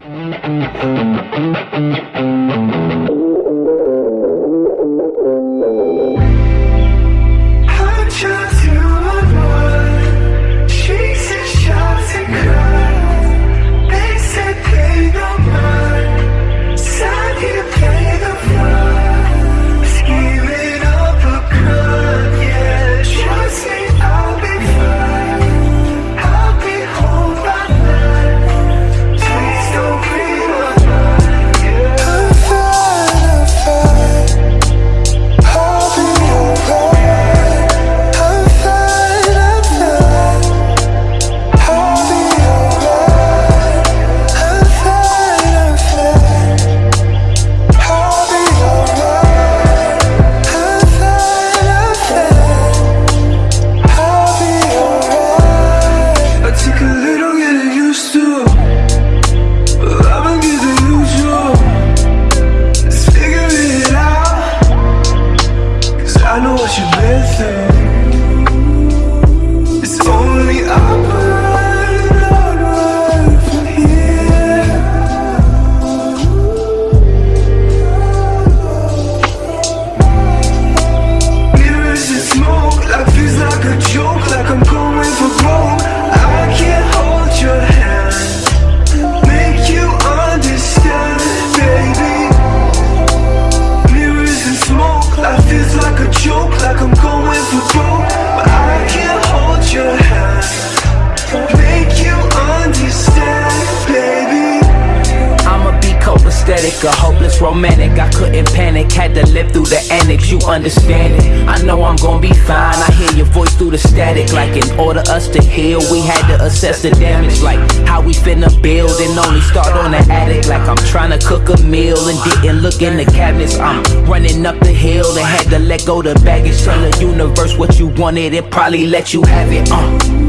Thank you. You've been through. Copacetic, a hopeless romantic. I couldn't panic, had to live through the annex. You understand it? I know I'm gonna be fine. I hear your voice through the static. Like in order us to heal, we had to assess the damage. Like how we finna build and only start on the attic. Like I'm trying to cook a meal and didn't look in the cabinets. I'm running up the hill and had to let go the baggage. Tell the universe what you wanted, it probably let you have it. Uh.